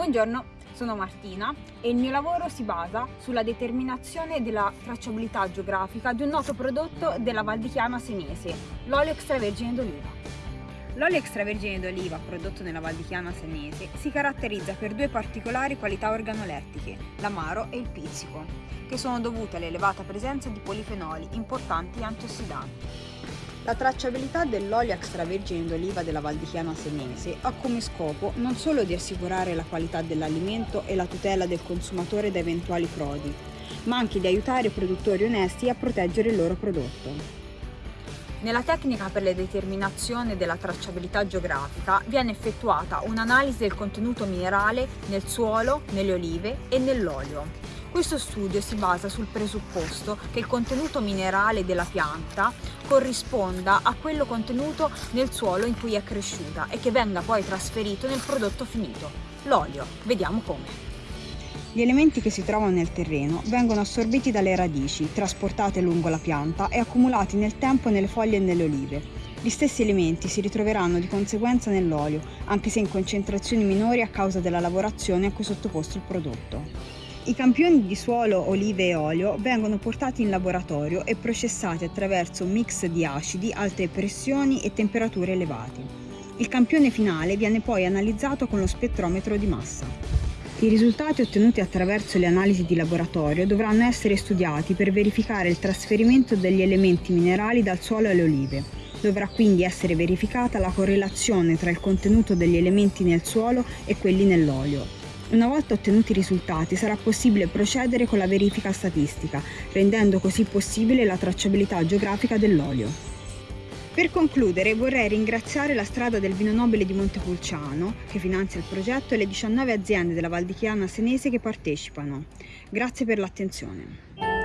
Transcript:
Buongiorno, sono Martina e il mio lavoro si basa sulla determinazione della tracciabilità geografica di un noto prodotto della Val di Chiana senese, l'olio extravergine d'oliva. L'olio extravergine d'oliva prodotto nella Val di Chiana senese si caratterizza per due particolari qualità organolettiche, l'amaro e il pizzico, che sono dovute all'elevata presenza di polifenoli importanti antiossidanti. La tracciabilità dell'olio extravergine d'oliva della Val di Chiana Senese ha come scopo non solo di assicurare la qualità dell'alimento e la tutela del consumatore da eventuali frodi, ma anche di aiutare i produttori onesti a proteggere il loro prodotto. Nella tecnica per la determinazione della tracciabilità geografica viene effettuata un'analisi del contenuto minerale nel suolo, nelle olive e nell'olio. Questo studio si basa sul presupposto che il contenuto minerale della pianta corrisponda a quello contenuto nel suolo in cui è cresciuta e che venga poi trasferito nel prodotto finito, l'olio. Vediamo come. Gli elementi che si trovano nel terreno vengono assorbiti dalle radici, trasportate lungo la pianta e accumulati nel tempo nelle foglie e nelle olive. Gli stessi elementi si ritroveranno di conseguenza nell'olio, anche se in concentrazioni minori a causa della lavorazione a cui è sottoposto il prodotto. I campioni di suolo, olive e olio vengono portati in laboratorio e processati attraverso un mix di acidi, alte pressioni e temperature elevate. Il campione finale viene poi analizzato con lo spettrometro di massa. I risultati ottenuti attraverso le analisi di laboratorio dovranno essere studiati per verificare il trasferimento degli elementi minerali dal suolo alle olive. Dovrà quindi essere verificata la correlazione tra il contenuto degli elementi nel suolo e quelli nell'olio una volta ottenuti i risultati sarà possibile procedere con la verifica statistica, rendendo così possibile la tracciabilità geografica dell'olio. Per concludere vorrei ringraziare la strada del vino nobile di Montepulciano, che finanzia il progetto, e le 19 aziende della Val di Chiana senese che partecipano. Grazie per l'attenzione.